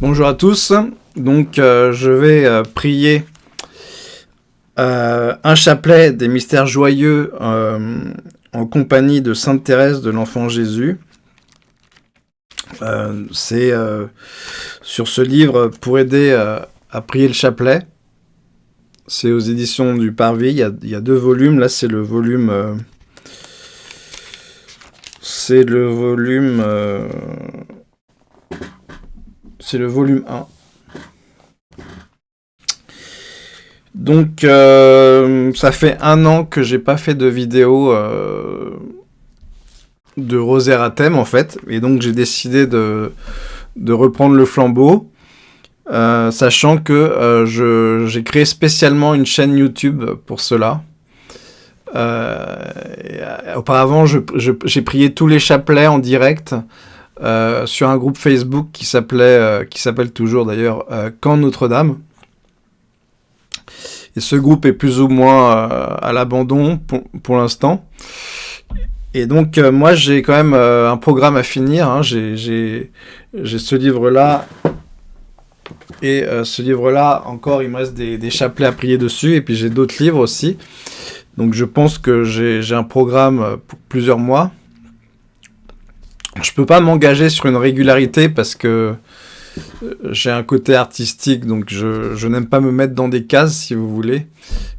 Bonjour à tous, donc euh, je vais euh, prier euh, un chapelet des mystères joyeux en compagnie de Sainte Thérèse de l'Enfant Jésus. C'est sur ce livre pour aider à prier le chapelet. C'est aux éditions du Parvis, il y a, il y a deux volumes, là c'est le volume... c'est le volume... C'est le volume 1. Donc, euh, ça fait un an que j'ai pas fait de vidéo euh, de rosaire à thème, en fait. Et donc, j'ai décidé de, reprendre le flambeau. Euh, sachant que j'ai créé spécialement une chaîne YouTube pour cela. auparavant, j'ai prié tous les chapelets en direct euh, sur un groupe Facebook qui s'appelait, euh, qui s'appelle toujours d'ailleurs euh, Camp Notre-Dame. Et ce groupe est plus ou moins à l'abandon pour, l'instant. Et donc moi j'ai quand même un programme à finir. Hein. J'ai ce livre-là. Et ce livre-là, encore, il me reste des, des, chapelets à prier dessus. Et puis j'ai d'autres livres aussi. Donc je pense que j'ai un programme pour plusieurs mois je peux pas m'engager sur une régularité parce que euh, j'ai un côté artistique, donc je, n'aime pas me mettre dans des cases, si vous voulez.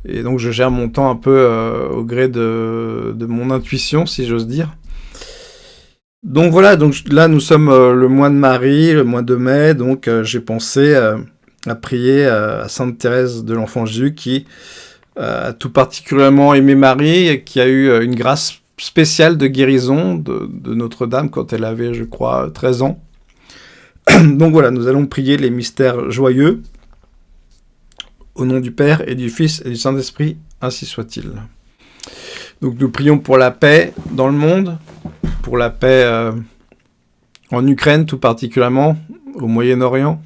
Et donc je gère mon temps un peu euh, au gré de, mon intuition, si j'ose dire. Donc voilà, donc là nous sommes euh, le mois de Marie, le mois de mai, donc j'ai pensé à prier à Sainte Thérèse de l'Enfant Jésus qui a tout particulièrement aimé Marie et qui a eu une grâce spéciale de guérison de, Notre-Dame quand elle avait, je crois, 13 ans. Donc voilà, nous allons prier les mystères joyeux. Au nom du Père et du Fils et du Saint-Esprit, ainsi soit-il. Donc nous prions pour la paix dans le monde, pour la paix euh, en Ukraine tout particulièrement, au Moyen-Orient.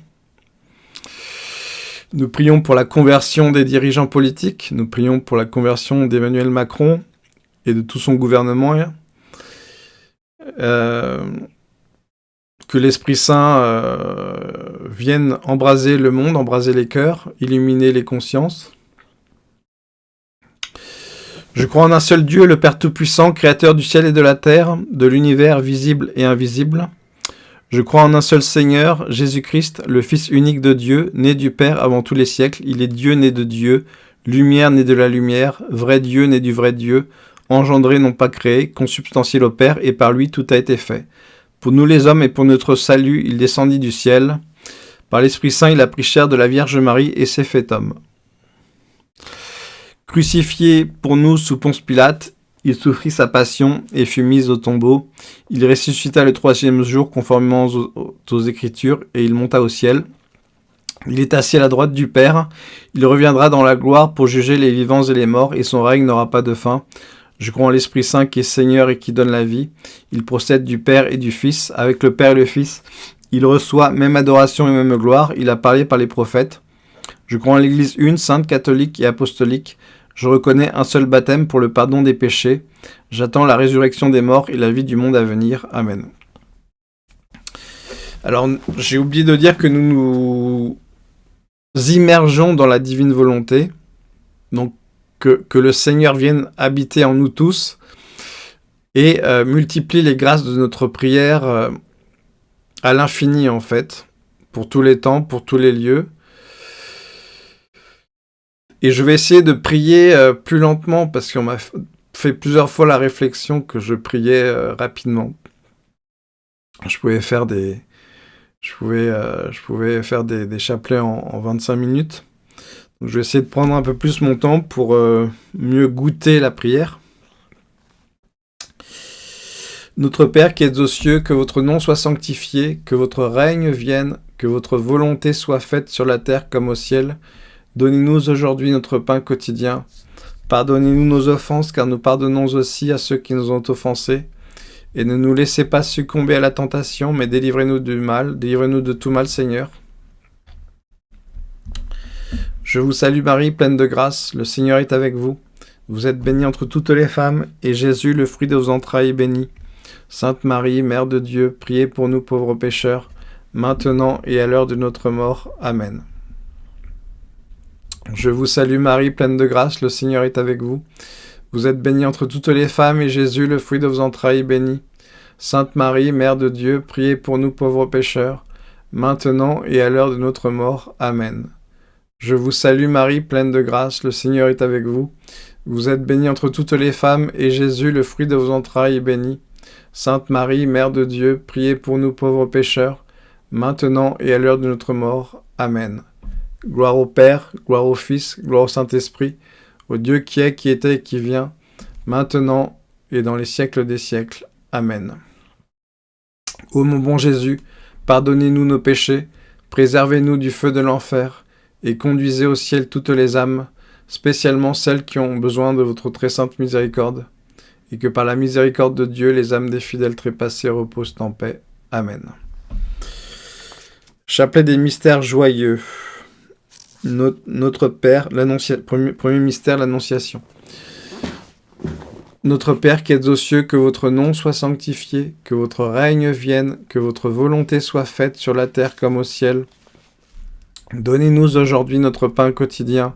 Nous prions pour la conversion des dirigeants politiques, nous prions pour la conversion d'Emmanuel Macron, de tout son gouvernement. Euh, que l'Esprit Saint euh, vienne embraser le monde, embraser les cœurs, illuminer les consciences. Je crois en un seul Dieu, le Père Tout-Puissant, Créateur du ciel et de la terre, de l'univers visible et invisible. Je crois en un seul Seigneur, Jésus-Christ, le Fils unique de Dieu, né du Père avant tous les siècles. Il est Dieu né de Dieu, lumière né de la lumière, vrai Dieu né du vrai Dieu, engendré non pas créé, consubstantiel au Père, et par lui tout a été fait. Pour nous les hommes et pour notre salut, il descendit du ciel. Par l'Esprit Saint, il a pris chair de la Vierge Marie et s'est fait homme. Crucifié pour nous sous Ponce Pilate, il souffrit sa passion et fut mis au tombeau. Il ressuscita le troisième jour conformément aux, aux Écritures et il monta au ciel. Il est assis à la droite du Père. Il reviendra dans la gloire pour juger les vivants et les morts et son règne n'aura pas de fin. Je crois en l'Esprit Saint qui est Seigneur et qui donne la vie. Il procède du Père et du Fils. Avec le Père et le Fils, il reçoit même adoration et même gloire. Il a parlé par les prophètes. Je crois en l'Église une, sainte, catholique et apostolique. Je reconnais un seul baptême pour le pardon des péchés. J'attends la résurrection des morts et la vie du monde à venir. Amen. Alors, j'ai oublié de dire que nous nous immergeons dans la divine volonté. Donc, que, le Seigneur vienne habiter en nous tous et euh, multiplie les grâces de notre prière euh, à l'infini en fait, pour tous les temps, pour tous les lieux. Et je vais essayer de prier euh, plus lentement parce qu'on m'a fait plusieurs fois la réflexion que je priais rapidement. Je pouvais faire des, je pouvais, je pouvais faire des, chapelets en 25 minutes je vais essayer de prendre un peu plus mon temps pour euh, mieux goûter la prière. Notre Père qui es aux cieux, que votre nom soit sanctifié, que votre règne vienne, que votre volonté soit faite sur la terre comme au ciel. Donnez-nous aujourd'hui notre pain quotidien. Pardonnez-nous nos offenses, car nous pardonnons aussi à ceux qui nous ont offensés. Et ne nous laissez pas succomber à la tentation, mais délivrez-nous du mal, délivrez-nous de tout mal, Seigneur. Je vous salue Marie, pleine de grâce, le Seigneur est avec vous. Vous êtes bénie entre toutes les femmes, et Jésus, le fruit de vos entrailles, est béni. Sainte Marie, Mère de Dieu, priez pour nous pauvres pécheurs, maintenant et à l'heure de notre mort. Amen. Je vous salue Marie, pleine de grâce, le Seigneur est avec vous. Vous êtes bénie entre toutes les femmes, et Jésus, le fruit de vos entrailles, béni. Sainte Marie, Mère de Dieu, priez pour nous pauvres pécheurs, maintenant et à l'heure de notre mort. Amen. Je vous salue Marie, pleine de grâce, le Seigneur est avec vous. Vous êtes bénie entre toutes les femmes, et Jésus, le fruit de vos entrailles, est béni. Sainte Marie, Mère de Dieu, priez pour nous pauvres pécheurs, maintenant et à l'heure de notre mort. Amen. Gloire au Père, gloire au Fils, gloire au Saint-Esprit, au Dieu qui est, qui était et qui vient, maintenant et dans les siècles des siècles. Amen. Ô mon bon Jésus, pardonnez-nous nos péchés, préservez-nous du feu de l'enfer, et conduisez au ciel toutes les âmes, spécialement celles qui ont besoin de votre très sainte miséricorde, et que par la miséricorde de Dieu, les âmes des fidèles trépassés reposent en paix. Amen. Chapelet des mystères joyeux. Notre, Père, premier, mystère, l'Annonciation. Notre Père qui êtes aux cieux, que votre nom soit sanctifié, que votre règne vienne, que votre volonté soit faite sur la terre comme au ciel. Donnez-nous aujourd'hui notre pain quotidien.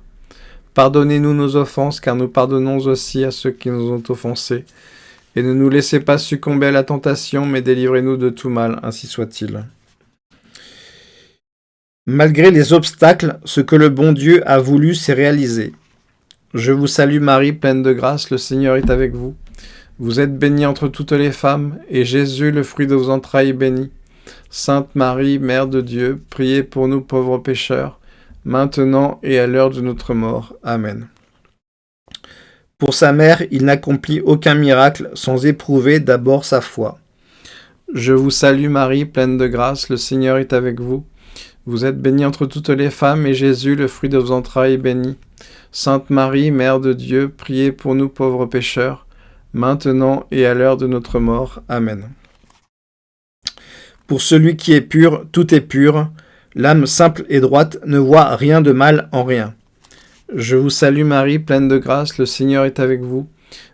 Pardonnez-nous nos offenses, car nous pardonnons aussi à ceux qui nous ont offensés. Et ne nous laissez pas succomber à la tentation, mais délivrez-nous de tout mal, ainsi soit-il. Malgré les obstacles, ce que le bon Dieu a voulu s'est réalisé. Je vous salue Marie, pleine de grâce, le Seigneur est avec vous. Vous êtes bénie entre toutes les femmes, et Jésus, le fruit de vos entrailles, est béni. Sainte Marie, Mère de Dieu, priez pour nous pauvres pécheurs, maintenant et à l'heure de notre mort. Amen. Pour sa mère, il n'accomplit aucun miracle sans éprouver d'abord sa foi. Je vous salue Marie, pleine de grâce, le Seigneur est avec vous. Vous êtes bénie entre toutes les femmes, et Jésus, le fruit de vos entrailles, est béni. Sainte Marie, Mère de Dieu, priez pour nous pauvres pécheurs, maintenant et à l'heure de notre mort. Amen. Pour celui qui est pur, tout est pur. L'âme simple et droite ne voit rien de mal en rien. Je vous salue Marie, pleine de grâce, le Seigneur est avec vous.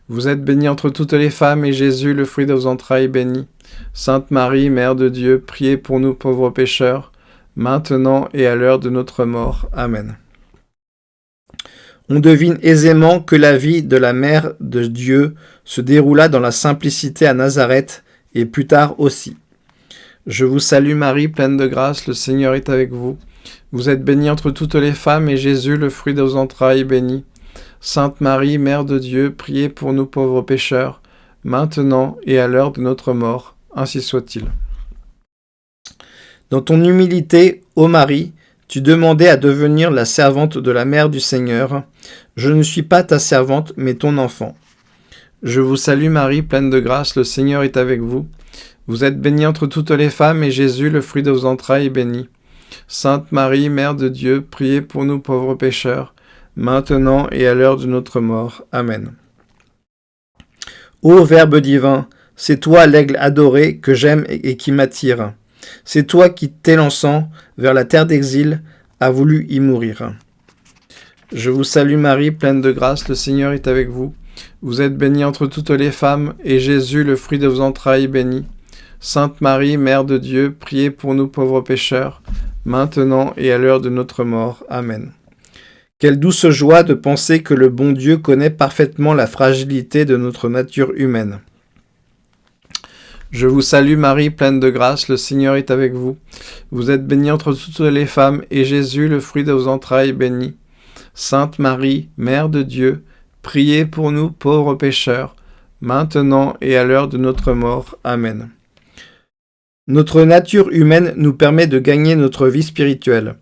Vous êtes bénie entre toutes les femmes, et Jésus, le fruit de vos entrailles, est béni. Sainte Marie, Mère de Dieu, priez pour nous pauvres pécheurs, maintenant et à l'heure de notre mort. Amen. On devine aisément que la vie de la Mère de Dieu se déroula dans la simplicité à Nazareth, et plus tard aussi. Je vous salue Marie, pleine de grâce, le Seigneur est avec vous. Vous êtes bénie entre toutes les femmes, et Jésus, le fruit de vos entrailles, est béni. Sainte Marie, Mère de Dieu, priez pour nous pauvres pécheurs, maintenant et à l'heure de notre mort. Ainsi soit-il. Dans ton humilité, ô Marie, tu demandais à devenir la servante de la mère du Seigneur. Je ne suis pas ta servante, mais ton enfant. Je vous salue Marie, pleine de grâce, le Seigneur est avec vous. Vous êtes bénie entre toutes les femmes, et Jésus, le fruit de vos entrailles, est béni. Sainte Marie, Mère de Dieu, priez pour nous pauvres pécheurs, maintenant et à l'heure de notre mort. Amen. Ô Verbe divin, c'est toi l'aigle adoré que j'aime et qui m'attire. C'est toi qui, t'élançant vers la terre d'exil, a voulu y mourir. Je vous salue Marie, pleine de grâce, le Seigneur est avec vous. Vous êtes bénie entre toutes les femmes, et Jésus, le fruit de vos entrailles, est béni. Sainte Marie, Mère de Dieu, priez pour nous pauvres pécheurs, maintenant et à l'heure de notre mort. Amen. Quelle douce joie de penser que le bon Dieu connaît parfaitement la fragilité de notre nature humaine. Je vous salue Marie, pleine de grâce, le Seigneur est avec vous. Vous êtes bénie entre toutes les femmes, et Jésus, le fruit de vos entrailles, est béni. Sainte Marie, Mère de Dieu, priez pour nous pauvres pécheurs, maintenant et à l'heure de notre mort. Amen. Notre nature humaine nous permet de gagner notre vie spirituelle.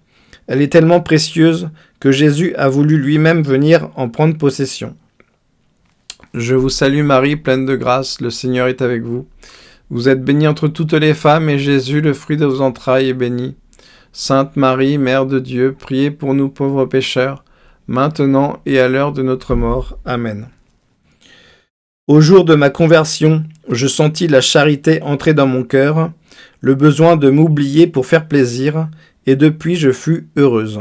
Elle est tellement précieuse que Jésus a voulu lui-même venir en prendre possession. Je vous salue Marie, pleine de grâce, le Seigneur est avec vous. Vous êtes bénie entre toutes les femmes, et Jésus, le fruit de vos entrailles, est béni. Sainte Marie, Mère de Dieu, priez pour nous pauvres pécheurs, maintenant et à l'heure de notre mort. Amen. Au jour de ma conversion, je sentis la charité entrer dans mon cœur, le besoin de m'oublier pour faire plaisir, et depuis je fus heureuse.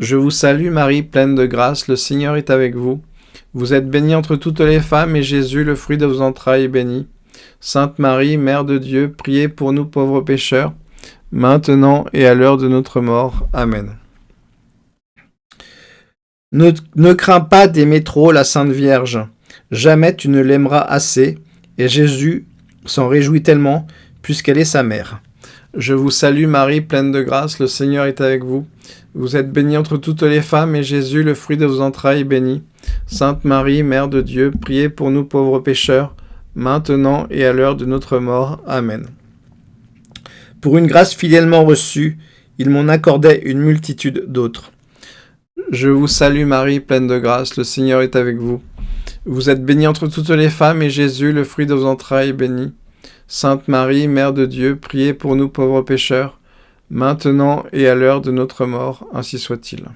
Je vous salue Marie, pleine de grâce, le Seigneur est avec vous. Vous êtes bénie entre toutes les femmes, et Jésus, le fruit de vos entrailles, est béni. Sainte Marie, Mère de Dieu, priez pour nous pauvres pécheurs, maintenant et à l'heure de notre mort. Amen. Ne, crains pas d'aimer trop la Sainte Vierge. Jamais tu ne l'aimeras assez, et Jésus s'en réjouit tellement, puisqu'elle est sa mère. Je vous salue Marie, pleine de grâce, le Seigneur est avec vous. Vous êtes bénie entre toutes les femmes, et Jésus, le fruit de vos entrailles, est béni. Sainte Marie, Mère de Dieu, priez pour nous pauvres pécheurs, maintenant et à l'heure de notre mort. Amen. Pour une grâce fidèlement reçue, il m'en accordait une multitude d'autres. Je vous salue Marie, pleine de grâce, le Seigneur est avec vous. Vous êtes bénie entre toutes les femmes, et Jésus, le fruit de vos entrailles, est béni. Sainte Marie, Mère de Dieu, priez pour nous pauvres pécheurs, maintenant et à l'heure de notre mort, ainsi soit-il.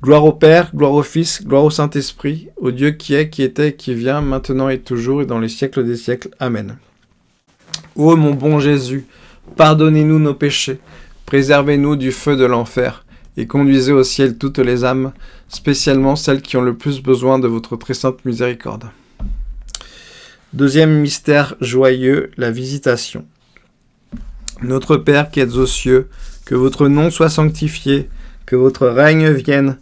Gloire au Père, gloire au Fils, gloire au Saint-Esprit, au Dieu qui est, qui était, qui vient, maintenant et toujours, et dans les siècles des siècles. Amen. Ô mon bon Jésus, pardonnez-nous nos péchés, préservez-nous du feu de l'enfer, et conduisez au ciel toutes les âmes, spécialement celles qui ont le plus besoin de votre très sainte miséricorde. Deuxième mystère joyeux, la visitation. Notre Père qui êtes aux cieux, que votre nom soit sanctifié, que votre règne vienne,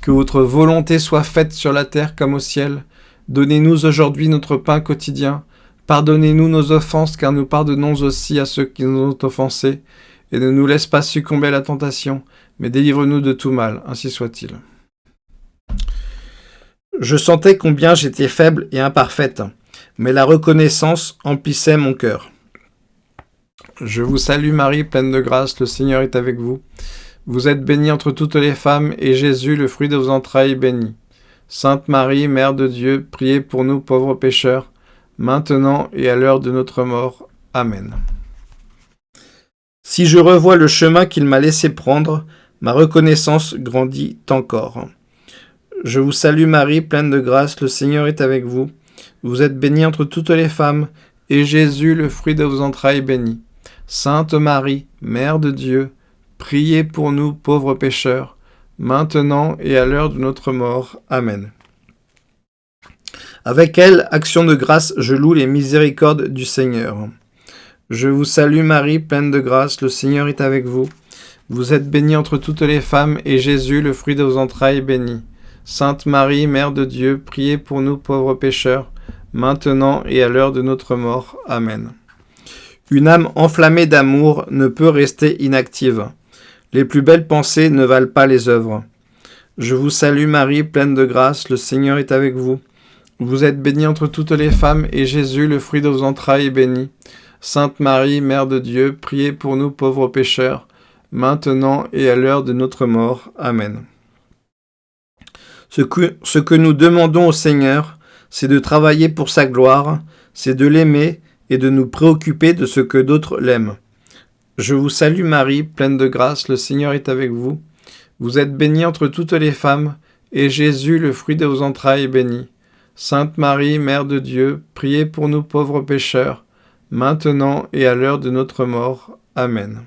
que votre volonté soit faite sur la terre comme au ciel. Donnez-nous aujourd'hui notre pain quotidien. Pardonnez-nous nos offenses, car nous pardonnons aussi à ceux qui nous ont offensés. Et ne nous laisse pas succomber à la tentation, mais délivre-nous de tout mal, ainsi soit-il. Je sentais combien j'étais faible et imparfaite, mais la reconnaissance emplissait mon cœur. Je vous salue Marie, pleine de grâce, le Seigneur est avec vous. Vous êtes bénie entre toutes les femmes, et Jésus, le fruit de vos entrailles, est béni. Sainte Marie, Mère de Dieu, priez pour nous pauvres pécheurs, maintenant et à l'heure de notre mort. Amen. Si je revois le chemin qu'il m'a laissé prendre, ma reconnaissance grandit encore. Je vous salue Marie, pleine de grâce, le Seigneur est avec vous. Vous êtes bénie entre toutes les femmes, et Jésus, le fruit de vos entrailles, est béni. Sainte Marie, Mère de Dieu, priez pour nous pauvres pécheurs, maintenant et à l'heure de notre mort. Amen. Avec elle, action de grâce, je loue les miséricordes du Seigneur. Je vous salue Marie, pleine de grâce, le Seigneur est avec vous. Vous êtes bénie entre toutes les femmes, et Jésus, le fruit de vos entrailles, est béni. Sainte Marie, Mère de Dieu, priez pour nous pauvres pécheurs, maintenant et à l'heure de notre mort. Amen. Une âme enflammée d'amour ne peut rester inactive. Les plus belles pensées ne valent pas les œuvres. Je vous salue Marie, pleine de grâce, le Seigneur est avec vous. Vous êtes bénie entre toutes les femmes, et Jésus, le fruit de vos entrailles, est béni. Sainte Marie, Mère de Dieu, priez pour nous pauvres pécheurs, maintenant et à l'heure de notre mort. Amen. Ce que, nous demandons au Seigneur, c'est de travailler pour sa gloire, c'est de l'aimer et de nous préoccuper de ce que d'autres l'aiment. Je vous salue Marie, pleine de grâce, le Seigneur est avec vous. Vous êtes bénie entre toutes les femmes, et Jésus, le fruit de vos entrailles, est béni. Sainte Marie, Mère de Dieu, priez pour nous pauvres pécheurs, maintenant et à l'heure de notre mort. Amen.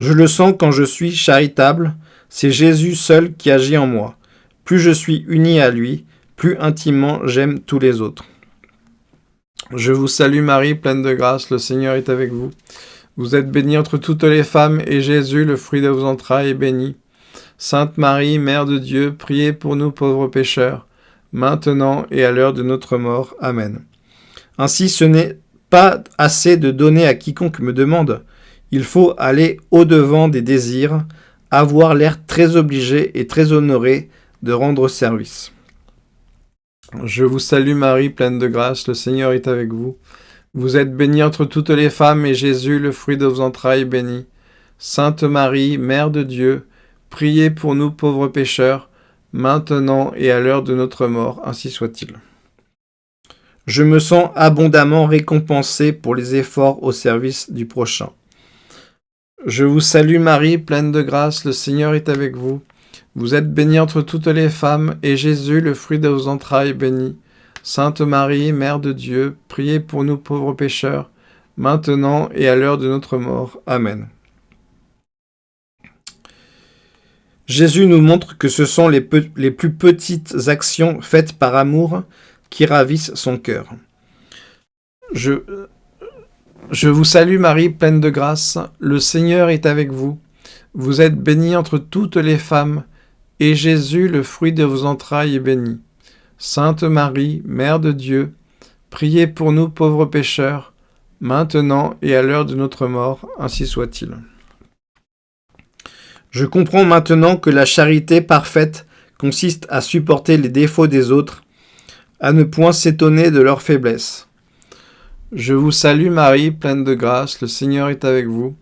Je le sens quand je suis charitable, c'est Jésus seul qui agit en moi. Plus je suis uni à lui, plus intimement j'aime tous les autres. Je vous salue Marie, pleine de grâce, le Seigneur est avec vous. Vous êtes bénie entre toutes les femmes, et Jésus, le fruit de vos entrailles, est béni. Sainte Marie, Mère de Dieu, priez pour nous pauvres pécheurs, maintenant et à l'heure de notre mort. Amen. Ainsi ce n'est pas assez de donner à quiconque me demande, il faut aller au-devant des désirs, avoir l'air très obligé et très honoré de rendre service. Je vous salue Marie, pleine de grâce, le Seigneur est avec vous. Vous êtes bénie entre toutes les femmes, et Jésus, le fruit de vos entrailles, est béni. Sainte Marie, Mère de Dieu, priez pour nous pauvres pécheurs, maintenant et à l'heure de notre mort, ainsi soit-il. Je me sens abondamment récompensé pour les efforts au service du prochain. Je vous salue Marie, pleine de grâce, le Seigneur est avec vous. Vous êtes bénie entre toutes les femmes, et Jésus, le fruit de vos entrailles, est béni. Sainte Marie, Mère de Dieu, priez pour nous pauvres pécheurs, maintenant et à l'heure de notre mort. Amen. Jésus nous montre que ce sont les, plus petites actions faites par amour qui ravissent son cœur. Je, Je vous salue Marie, pleine de grâce, le Seigneur est avec vous. Vous êtes bénie entre toutes les femmes, et Jésus, le fruit de vos entrailles, est béni. Sainte Marie, Mère de Dieu, priez pour nous pauvres pécheurs, maintenant et à l'heure de notre mort, ainsi soit-il. Je comprends maintenant que la charité parfaite consiste à supporter les défauts des autres, à ne point s'étonner de leur faiblesse. Je vous salue Marie, pleine de grâce, le Seigneur est avec vous.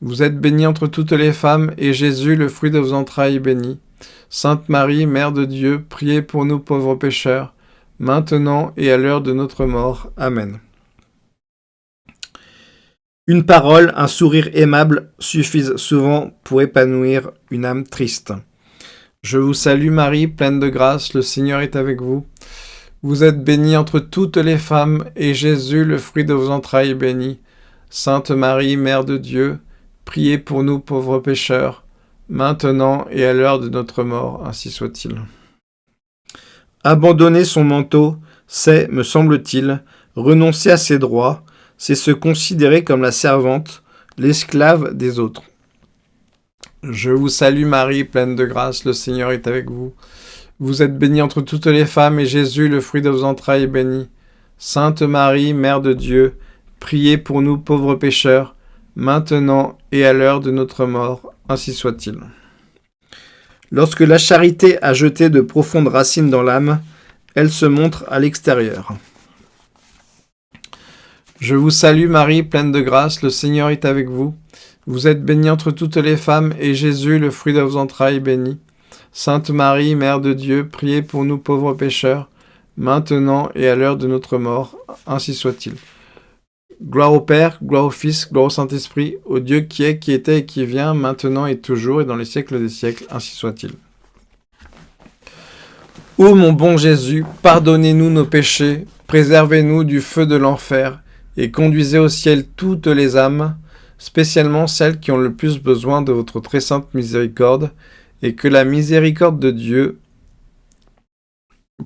Vous êtes bénie entre toutes les femmes, et Jésus, le fruit de vos entrailles, est béni. Sainte Marie, Mère de Dieu, priez pour nous pauvres pécheurs, maintenant et à l'heure de notre mort. Amen. Une parole, un sourire aimable suffisent souvent pour épanouir une âme triste. Je vous salue Marie, pleine de grâce, le Seigneur est avec vous. Vous êtes bénie entre toutes les femmes, et Jésus, le fruit de vos entrailles, est béni. Sainte Marie, Mère de Dieu, priez pour nous pauvres pécheurs, maintenant et à l'heure de notre mort, ainsi soit-il. Abandonner son manteau, c'est, me semble-t-il, renoncer à ses droits, c'est se considérer comme la servante, l'esclave des autres. Je vous salue Marie, pleine de grâce, le Seigneur est avec vous. Vous êtes bénie entre toutes les femmes, et Jésus, le fruit de vos entrailles, est béni. Sainte Marie, Mère de Dieu, priez pour nous pauvres pécheurs, maintenant et à l'heure de notre mort, ainsi soit-il. Lorsque la charité a jeté de profondes racines dans l'âme, elle se montre à l'extérieur. Je vous salue Marie, pleine de grâce, le Seigneur est avec vous. Vous êtes bénie entre toutes les femmes, et Jésus, le fruit de vos entrailles, est béni. Sainte Marie, Mère de Dieu, priez pour nous pauvres pécheurs, maintenant et à l'heure de notre mort, ainsi soit-il. Gloire au Père, gloire au Fils, gloire au Saint-Esprit, au Dieu qui est, qui était et qui vient, maintenant et toujours, et dans les siècles des siècles, ainsi soit-il. Ô mon bon Jésus, pardonnez-nous nos péchés, préservez-nous du feu de l'enfer, et conduisez au ciel toutes les âmes, spécialement celles qui ont le plus besoin de votre très sainte miséricorde, et que la miséricorde de Dieu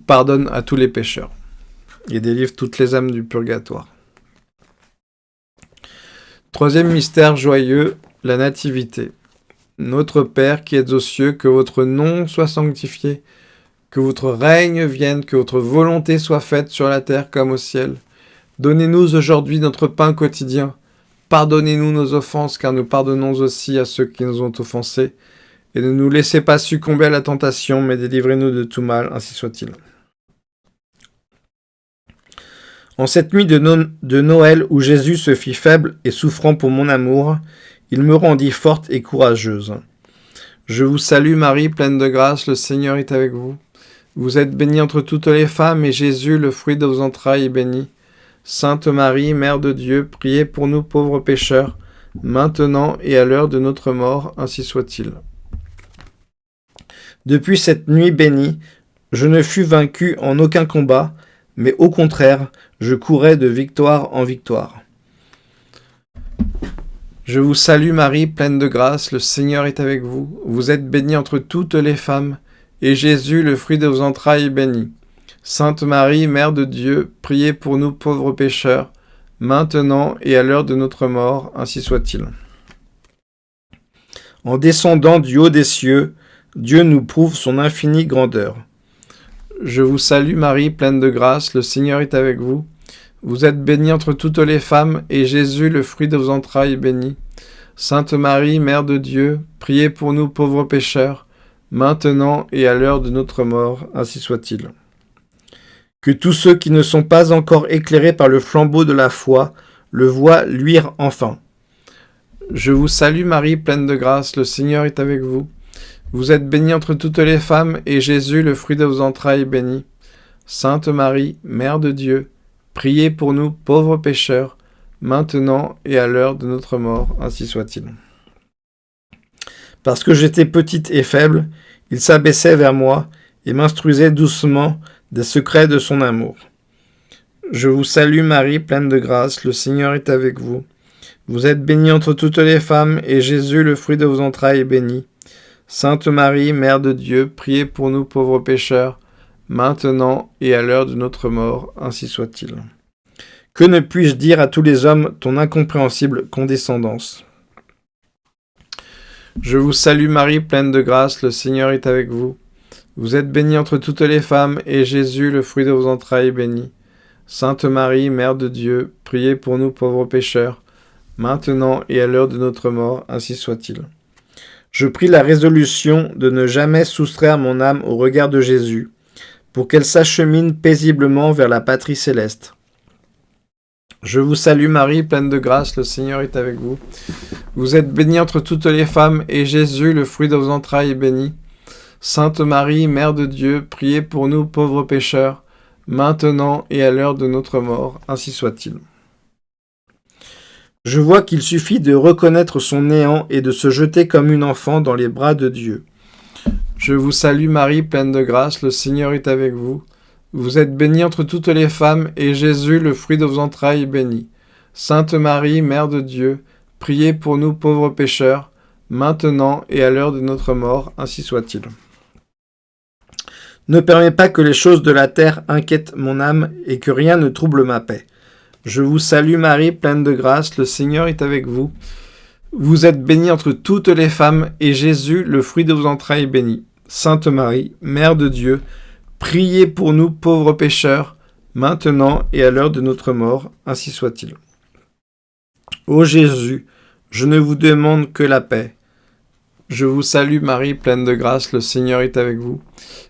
pardonne à tous les pécheurs et délivre toutes les âmes du purgatoire. Troisième mystère joyeux, la Nativité. Notre Père qui êtes aux cieux, que votre nom soit sanctifié, que votre règne vienne, que votre volonté soit faite sur la terre comme au ciel. Donnez-nous aujourd'hui notre pain quotidien. Pardonnez-nous nos offenses, car nous pardonnons aussi à ceux qui nous ont offensés et ne nous laissez pas succomber à la tentation, mais délivrez-nous de tout mal, ainsi soit-il. En cette nuit de, Noël où Jésus se fit faible et souffrant pour mon amour, il me rendit forte et courageuse. Je vous salue Marie, pleine de grâce, le Seigneur est avec vous. Vous êtes bénie entre toutes les femmes, et Jésus, le fruit de vos entrailles, est béni. Sainte Marie, Mère de Dieu, priez pour nous pauvres pécheurs, maintenant et à l'heure de notre mort, ainsi soit-il. Depuis cette nuit bénie, je ne fus vaincu en aucun combat, mais au contraire, je courais de victoire en victoire. Je vous salue Marie, pleine de grâce, le Seigneur est avec vous. Vous êtes bénie entre toutes les femmes, et Jésus, le fruit de vos entrailles, est béni. Sainte Marie, Mère de Dieu, priez pour nous pauvres pécheurs, maintenant et à l'heure de notre mort, ainsi soit-il. En descendant du haut des cieux, Dieu nous prouve son infinie grandeur. Je vous salue Marie, pleine de grâce, le Seigneur est avec vous. Vous êtes bénie entre toutes les femmes, et Jésus, le fruit de vos entrailles, est béni. Sainte Marie, Mère de Dieu, priez pour nous pauvres pécheurs, maintenant et à l'heure de notre mort, ainsi soit-il. Que tous ceux qui ne sont pas encore éclairés par le flambeau de la foi le voient luire enfin. Je vous salue Marie, pleine de grâce, le Seigneur est avec vous. Vous êtes bénie entre toutes les femmes, et Jésus, le fruit de vos entrailles, est béni. Sainte Marie, Mère de Dieu, priez pour nous pauvres pécheurs, maintenant et à l'heure de notre mort, ainsi soit-il. Parce que j'étais petite et faible, il s'abaissait vers moi et m'instruisait doucement des secrets de son amour. Je vous salue Marie, pleine de grâce, le Seigneur est avec vous. Vous êtes bénie entre toutes les femmes, et Jésus, le fruit de vos entrailles, est béni. Sainte Marie, Mère de Dieu, priez pour nous pauvres pécheurs, maintenant et à l'heure de notre mort, ainsi soit-il. Que ne puis-je dire à tous les hommes ton incompréhensible condescendance? Je vous salue Marie, pleine de grâce, le Seigneur est avec vous. Vous êtes bénie entre toutes les femmes, et Jésus, le fruit de vos entrailles, est béni. Sainte Marie, Mère de Dieu, priez pour nous pauvres pécheurs, maintenant et à l'heure de notre mort, ainsi soit-il. Je prie la résolution de ne jamais soustraire mon âme au regard de Jésus, pour qu'elle s'achemine paisiblement vers la patrie céleste. Je vous salue Marie, pleine de grâce, le Seigneur est avec vous. Vous êtes bénie entre toutes les femmes, et Jésus, le fruit de vos entrailles, est béni. Sainte Marie, Mère de Dieu, priez pour nous pauvres pécheurs, maintenant et à l'heure de notre mort, ainsi soit-il. Je vois qu'il suffit de reconnaître son néant et de se jeter comme une enfant dans les bras de Dieu. Je vous salue Marie, pleine de grâce, le Seigneur est avec vous. Vous êtes bénie entre toutes les femmes, et Jésus, le fruit de vos entrailles, est béni. Sainte Marie, Mère de Dieu, priez pour nous pauvres pécheurs, maintenant et à l'heure de notre mort, ainsi soit-il. Ne permets pas que les choses de la terre inquiètent mon âme, et que rien ne trouble ma paix. Je vous salue Marie, pleine de grâce, le Seigneur est avec vous. Vous êtes bénie entre toutes les femmes, et Jésus, le fruit de vos entrailles, est béni. Sainte Marie, Mère de Dieu, Priez pour nous pauvres pécheurs, maintenant et à l'heure de notre mort, ainsi soit-il. Ô Jésus, je ne vous demande que la paix. Je vous salue Marie, pleine de grâce, le Seigneur est avec vous.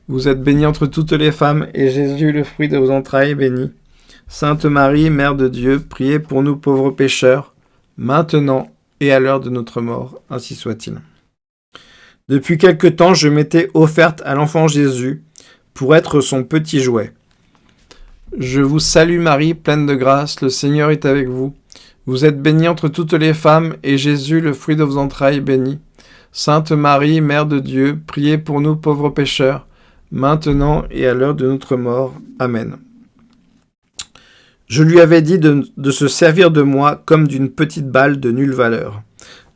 Vous êtes bénie entre toutes les femmes, et Jésus, le fruit de vos entrailles, est béni. Sainte Marie, Mère de Dieu, priez pour nous pauvres pécheurs, maintenant et à l'heure de notre mort, ainsi soit-il. Depuis quelque temps, je m'étais offerte à l'enfant Jésus, pour être son petit jouet. Je vous salue Marie, pleine de grâce, le Seigneur est avec vous. Vous êtes bénie entre toutes les femmes, et Jésus, le fruit de vos entrailles, est béni. Sainte Marie, Mère de Dieu, priez pour nous pauvres pécheurs, maintenant et à l'heure de notre mort. Amen. Je lui avais dit de, se servir de moi comme d'une petite balle de nulle valeur.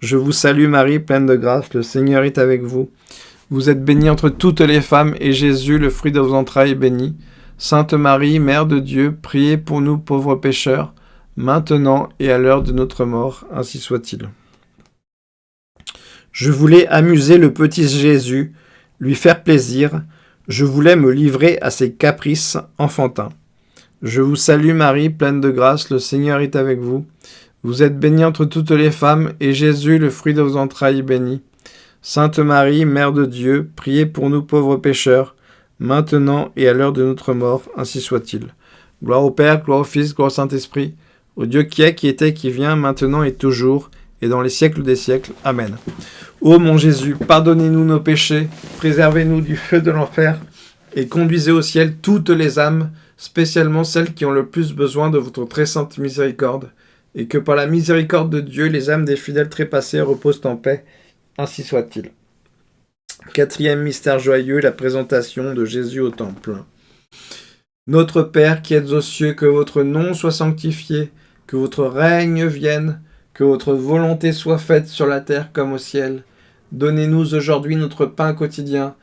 Je vous salue Marie, pleine de grâce, le Seigneur est avec vous. Vous êtes bénie entre toutes les femmes, et Jésus, le fruit de vos entrailles, est béni. Sainte Marie, Mère de Dieu, priez pour nous pauvres pécheurs, maintenant et à l'heure de notre mort, ainsi soit-il. Je voulais amuser le petit Jésus, lui faire plaisir, je voulais me livrer à ses caprices enfantins. Je vous salue Marie, pleine de grâce, le Seigneur est avec vous. Vous êtes bénie entre toutes les femmes, et Jésus, le fruit de vos entrailles, est béni. Sainte Marie, Mère de Dieu, priez pour nous pauvres pécheurs, maintenant et à l'heure de notre mort, ainsi soit-il. Gloire au Père, gloire au Fils, gloire au Saint-Esprit, au Dieu qui est, qui était, qui vient, maintenant et toujours, et dans les siècles des siècles. Amen. Ô mon Jésus, pardonnez-nous nos péchés, préservez-nous du feu de l'enfer, et conduisez au ciel toutes les âmes, spécialement celles qui ont le plus besoin de votre très sainte miséricorde, et que par la miséricorde de Dieu, les âmes des fidèles trépassés reposent en paix, ainsi soit-il. Quatrième mystère joyeux, la présentation de Jésus au temple. Notre Père qui êtes aux cieux, que votre nom soit sanctifié, que votre règne vienne, que votre volonté soit faite sur la terre comme au ciel. Donnez-nous aujourd'hui notre pain quotidien.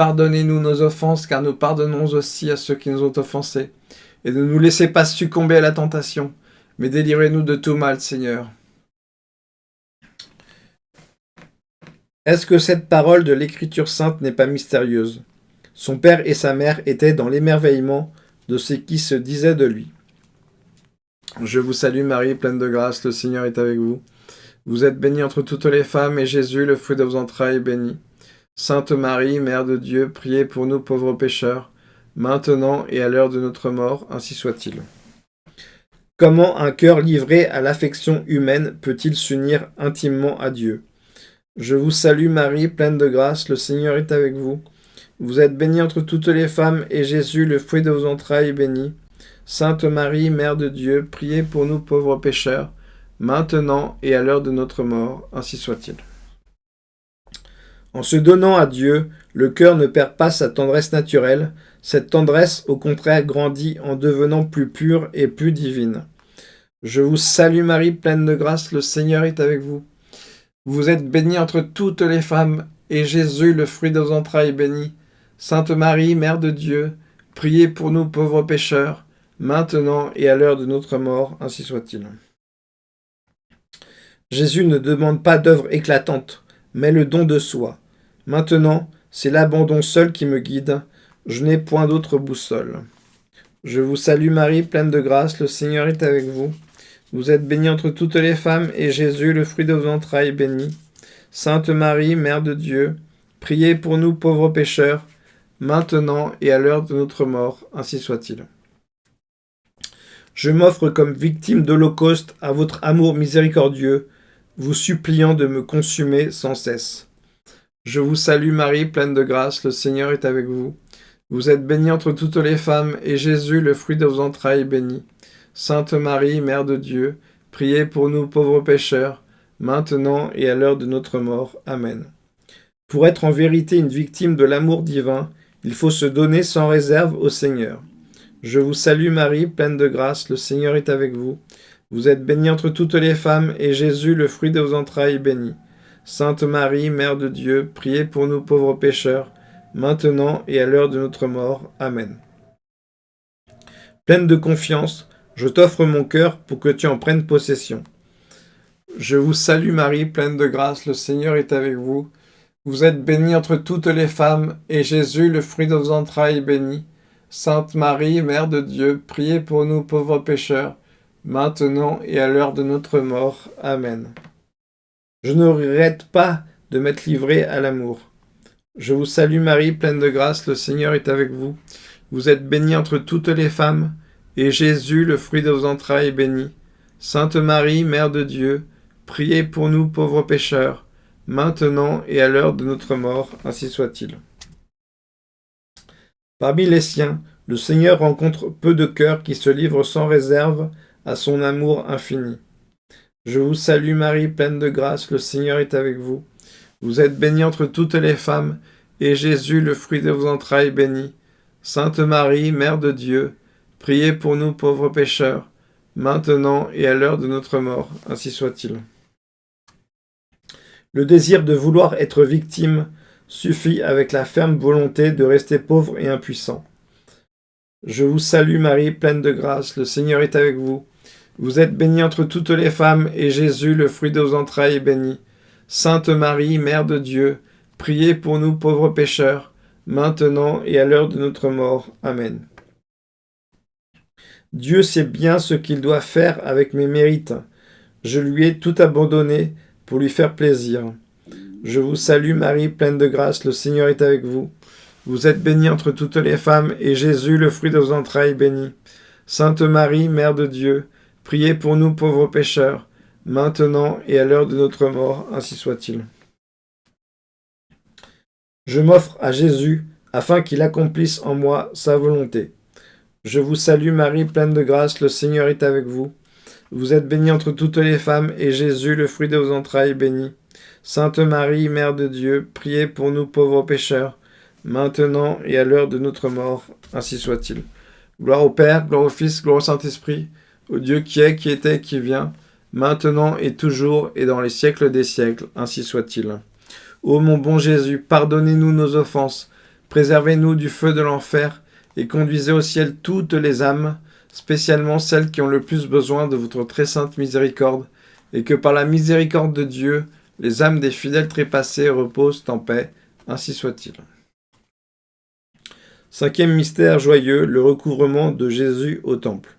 Pardonnez-nous nos offenses, car nous pardonnons aussi à ceux qui nous ont offensés. Et ne nous laissez pas succomber à la tentation, mais délivrez-nous de tout mal, Seigneur. Est-ce que cette parole de l'Écriture sainte n'est pas mystérieuse? Son père et sa mère étaient dans l'émerveillement de ce qui se disait de lui. Je vous salue Marie, pleine de grâce, le Seigneur est avec vous. Vous êtes bénie entre toutes les femmes, et Jésus, le fruit de vos entrailles, est béni. Sainte Marie, Mère de Dieu, priez pour nous pauvres pécheurs, maintenant et à l'heure de notre mort, ainsi soit-il. Comment un cœur livré à l'affection humaine peut-il s'unir intimement à Dieu? Je vous salue Marie, pleine de grâce, le Seigneur est avec vous. Vous êtes bénie entre toutes les femmes, et Jésus, le fruit de vos entrailles, est béni. Sainte Marie, Mère de Dieu, priez pour nous pauvres pécheurs, maintenant et à l'heure de notre mort, ainsi soit-il. En se donnant à Dieu, le cœur ne perd pas sa tendresse naturelle, cette tendresse au contraire grandit en devenant plus pure et plus divine. Je vous salue Marie, pleine de grâce, le Seigneur est avec vous. Vous êtes bénie entre toutes les femmes, et Jésus, le fruit de vos entrailles, est béni. Sainte Marie, Mère de Dieu, priez pour nous pauvres pécheurs, maintenant et à l'heure de notre mort, ainsi soit-il. Jésus ne demande pas d'œuvre éclatante, mais le don de soi. Maintenant, c'est l'abandon seul qui me guide, je n'ai point d'autre boussole. Je vous salue Marie, pleine de grâce, le Seigneur est avec vous. Vous êtes bénie entre toutes les femmes, et Jésus, le fruit de vos entrailles, est béni. Sainte Marie, Mère de Dieu, priez pour nous pauvres pécheurs, maintenant et à l'heure de notre mort, ainsi soit-il. Je m'offre comme victime d'Holocauste à votre amour miséricordieux, vous suppliant de me consumer sans cesse. Je vous salue Marie, pleine de grâce, le Seigneur est avec vous. Vous êtes bénie entre toutes les femmes, et Jésus, le fruit de vos entrailles, est béni. Sainte Marie, Mère de Dieu, priez pour nous pauvres pécheurs, maintenant et à l'heure de notre mort. Amen. Pour être en vérité une victime de l'amour divin, il faut se donner sans réserve au Seigneur. Je vous salue Marie, pleine de grâce, le Seigneur est avec vous. Vous êtes bénie entre toutes les femmes, et Jésus, le fruit de vos entrailles, est béni. Sainte Marie, Mère de Dieu, priez pour nous pauvres pécheurs, maintenant et à l'heure de notre mort. Amen. Pleine de confiance, je t'offre mon cœur pour que tu en prennes possession. Je vous salue Marie, pleine de grâce, le Seigneur est avec vous. Vous êtes bénie entre toutes les femmes, et Jésus, le fruit de vos entrailles, est béni. Sainte Marie, Mère de Dieu, priez pour nous pauvres pécheurs, maintenant et à l'heure de notre mort. Amen. Je ne regrette pas de m'être livré à l'amour. Je vous salue Marie, pleine de grâce, le Seigneur est avec vous. Vous êtes bénie entre toutes les femmes, et Jésus, le fruit de vos entrailles, est béni. Sainte Marie, Mère de Dieu, priez pour nous pauvres pécheurs, maintenant et à l'heure de notre mort, ainsi soit-il. Parmi les siens, le Seigneur rencontre peu de cœurs qui se livrent sans réserve à son amour infini. Je vous salue Marie, pleine de grâce, le Seigneur est avec vous. Vous êtes bénie entre toutes les femmes, et Jésus, le fruit de vos entrailles, est béni. Sainte Marie, Mère de Dieu, priez pour nous pauvres pécheurs, maintenant et à l'heure de notre mort, ainsi soit-il. Le désir de vouloir être victime suffit avec la ferme volonté de rester pauvre et impuissant. Je vous salue Marie, pleine de grâce, le Seigneur est avec vous. Vous êtes bénie entre toutes les femmes, et Jésus, le fruit de vos entrailles, est béni. Sainte Marie, Mère de Dieu, priez pour nous pauvres pécheurs, maintenant et à l'heure de notre mort. Amen. Dieu sait bien ce qu'il doit faire avec mes mérites. Je lui ai tout abandonné pour lui faire plaisir. Je vous salue Marie, pleine de grâce, le Seigneur est avec vous. Vous êtes bénie entre toutes les femmes, et Jésus, le fruit de vos entrailles, est béni. Sainte Marie, Mère de Dieu, priez pour nous pauvres pécheurs, maintenant et à l'heure de notre mort, ainsi soit-il. Je m'offre à Jésus, afin qu'il accomplisse en moi sa volonté. Je vous salue Marie, pleine de grâce, le Seigneur est avec vous. Vous êtes bénie entre toutes les femmes, et Jésus, le fruit de vos entrailles, est béni. Sainte Marie, Mère de Dieu, priez pour nous pauvres pécheurs, maintenant et à l'heure de notre mort, ainsi soit-il. Gloire au Père, gloire au Fils, gloire au Saint-Esprit, au Dieu qui est, qui était, qui vient, maintenant et toujours et dans les siècles des siècles, ainsi soit-il. Ô mon bon Jésus, pardonnez-nous nos offenses, préservez-nous du feu de l'enfer, et conduisez au ciel toutes les âmes, spécialement celles qui ont le plus besoin de votre très sainte miséricorde, et que par la miséricorde de Dieu, les âmes des fidèles trépassés reposent en paix, ainsi soit-il. Cinquième mystère joyeux, le recouvrement de Jésus au temple.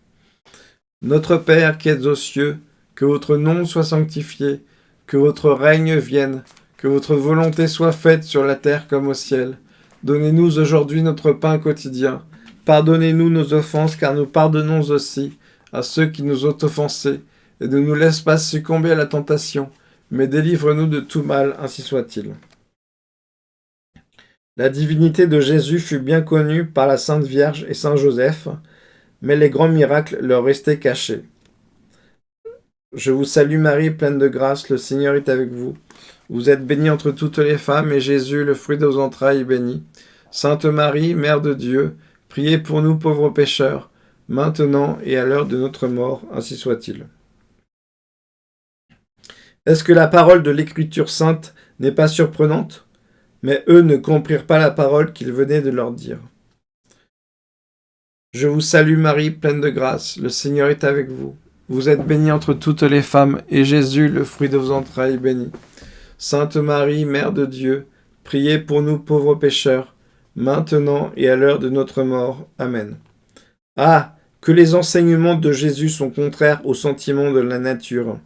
Notre Père qui êtes aux cieux, que votre nom soit sanctifié, que votre règne vienne, que votre volonté soit faite sur la terre comme au ciel. Donnez-nous aujourd'hui notre pain quotidien. Pardonnez-nous nos offenses, car nous pardonnons aussi à ceux qui nous ont offensés. Et ne nous laisse pas succomber à la tentation, mais délivre-nous de tout mal, ainsi soit-il. La divinité de Jésus fut bien connue par la Sainte Vierge et Saint Joseph, mais les grands miracles leur restaient cachés. Je vous salue Marie, pleine de grâce, le Seigneur est avec vous. Vous êtes bénie entre toutes les femmes, et Jésus, le fruit de vos entrailles, est béni. Sainte Marie, Mère de Dieu, priez pour nous pauvres pécheurs, maintenant et à l'heure de notre mort, ainsi soit-il. Est-ce que la parole de l'Écriture sainte n'est pas surprenante? Mais eux ne comprirent pas la parole qu'il venait de leur dire. Je vous salue Marie, pleine de grâce, le Seigneur est avec vous. Vous êtes bénie entre toutes les femmes, et Jésus, le fruit de vos entrailles, est béni. Sainte Marie, Mère de Dieu, priez pour nous pauvres pécheurs, maintenant et à l'heure de notre mort. Amen. Ah, que les enseignements de Jésus sont contraires aux sentiments de la nature.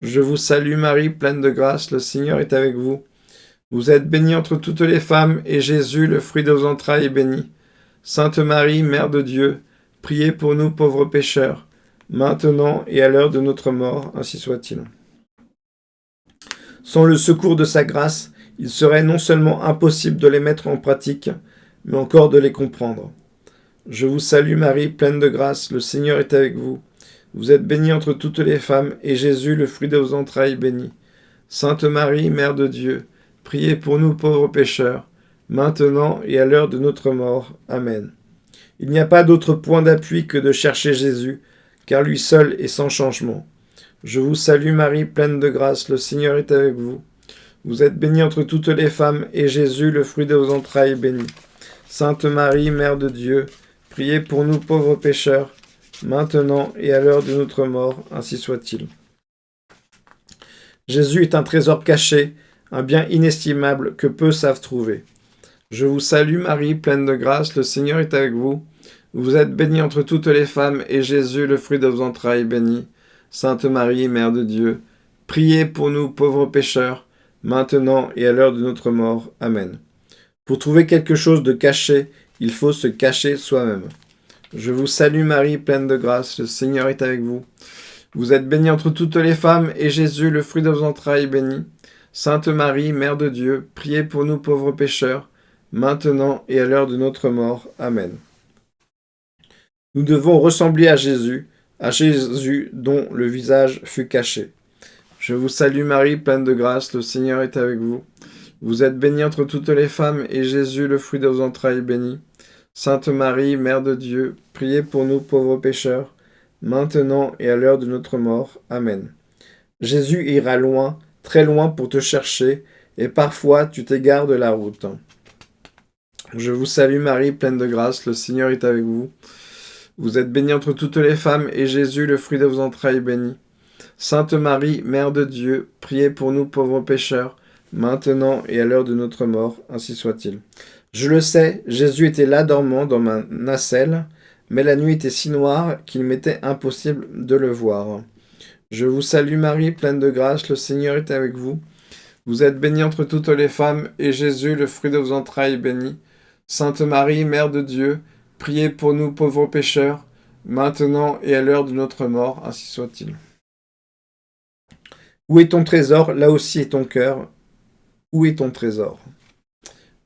Je vous salue Marie, pleine de grâce, le Seigneur est avec vous. Vous êtes bénie entre toutes les femmes, et Jésus, le fruit de vos entrailles, est béni. Sainte Marie, Mère de Dieu, priez pour nous pauvres pécheurs, maintenant et à l'heure de notre mort, ainsi soit-il. Sans le secours de sa grâce, il serait non seulement impossible de les mettre en pratique, mais encore de les comprendre. Je vous salue Marie, pleine de grâce, le Seigneur est avec vous. Vous êtes bénie entre toutes les femmes, et Jésus, le fruit de vos entrailles, béni. Sainte Marie, Mère de Dieu, priez pour nous pauvres pécheurs, maintenant et à l'heure de notre mort. Amen. Il n'y a pas d'autre point d'appui que de chercher Jésus, car lui seul est sans changement. Je vous salue Marie, pleine de grâce, le Seigneur est avec vous. Vous êtes bénie entre toutes les femmes, et Jésus, le fruit de vos entrailles, est béni. Sainte Marie, Mère de Dieu, priez pour nous pauvres pécheurs, maintenant et à l'heure de notre mort, ainsi soit-il. Jésus est un trésor caché, un bien inestimable que peu savent trouver. Je vous salue Marie, pleine de grâce, le Seigneur est avec vous. Vous êtes bénie entre toutes les femmes, et Jésus, le fruit de vos entrailles, est béni. Sainte Marie, Mère de Dieu, priez pour nous pauvres pécheurs, maintenant et à l'heure de notre mort. Amen. Pour trouver quelque chose de caché, il faut se cacher soi-même. Je vous salue Marie, pleine de grâce, le Seigneur est avec vous. Vous êtes bénie entre toutes les femmes, et Jésus, le fruit de vos entrailles, est béni. Sainte Marie, Mère de Dieu, priez pour nous pauvres pécheurs, maintenant et à l'heure de notre mort. Amen. Nous devons ressembler à Jésus, à Jésus dont le visage fut caché. Je vous salue Marie, pleine de grâce, le Seigneur est avec vous. Vous êtes bénie entre toutes les femmes, et Jésus, le fruit de vos entrailles, béni. Sainte Marie, Mère de Dieu, priez pour nous pauvres pécheurs, maintenant et à l'heure de notre mort. Amen. Jésus ira loin, très loin pour te chercher, et parfois tu t'égares de la route. Je vous salue Marie, pleine de grâce, le Seigneur est avec vous. Vous êtes bénie entre toutes les femmes, et Jésus, le fruit de vos entrailles, est béni. Sainte Marie, Mère de Dieu, priez pour nous pauvres pécheurs, maintenant et à l'heure de notre mort, ainsi soit-il. Je le sais, Jésus était là dormant dans ma nacelle, mais la nuit était si noire qu'il m'était impossible de le voir. Je vous salue Marie, pleine de grâce, le Seigneur est avec vous. Vous êtes bénie entre toutes les femmes, et Jésus, le fruit de vos entrailles, est béni. Sainte Marie, Mère de Dieu, priez pour nous pauvres pécheurs, maintenant et à l'heure de notre mort, ainsi soit-il. Où est ton trésor? Là aussi est ton cœur. Où est ton trésor?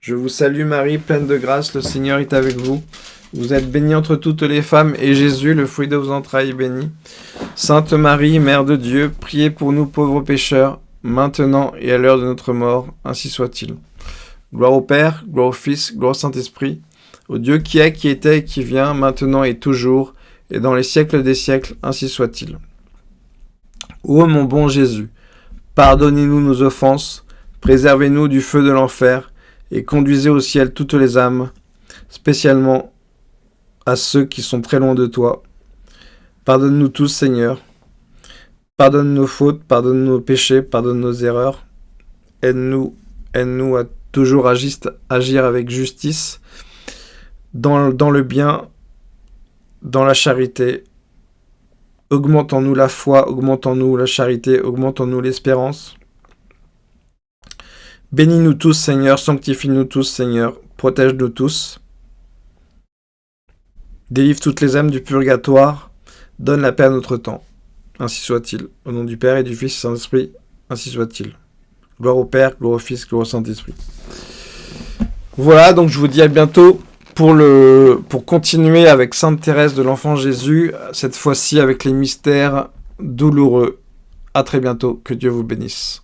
Je vous salue Marie, pleine de grâce, le Seigneur est avec vous. Vous êtes bénie entre toutes les femmes, et Jésus, le fruit de vos entrailles, est béni. Sainte Marie, Mère de Dieu, priez pour nous pauvres pécheurs, maintenant et à l'heure de notre mort, ainsi soit-il. Gloire au Père, gloire au Fils, gloire au Saint-Esprit, au Dieu qui est, qui était qui vient, maintenant et toujours, et dans les siècles des siècles, ainsi soit-il. Ô mon bon Jésus, pardonnez-nous nos offenses, préservez-nous du feu de l'enfer, et conduisez au ciel toutes les âmes, spécialement à ceux qui sont très loin de toi. Pardonne-nous tous, Seigneur. Pardonne nos fautes, pardonne nos péchés, pardonne nos erreurs. Aide-nous, aide-nous à toujours agir avec justice, dans, le bien, dans la charité, Augmentons-nous la foi, augmentons-nous la charité, augmentons-nous l'espérance. Bénis-nous tous, Seigneur, sanctifie-nous tous, Seigneur, protège-nous tous. Délivre toutes les âmes du purgatoire, donne la paix à notre temps. Ainsi soit-il. Au nom du Père et du Fils et Saint-Esprit, ainsi soit-il. Gloire au Père, gloire au Fils, gloire au Saint-Esprit. Voilà, donc je vous dis à bientôt pour, le, pour continuer avec Sainte Thérèse de l'Enfant Jésus, cette fois-ci avec les mystères douloureux. À très bientôt, que Dieu vous bénisse.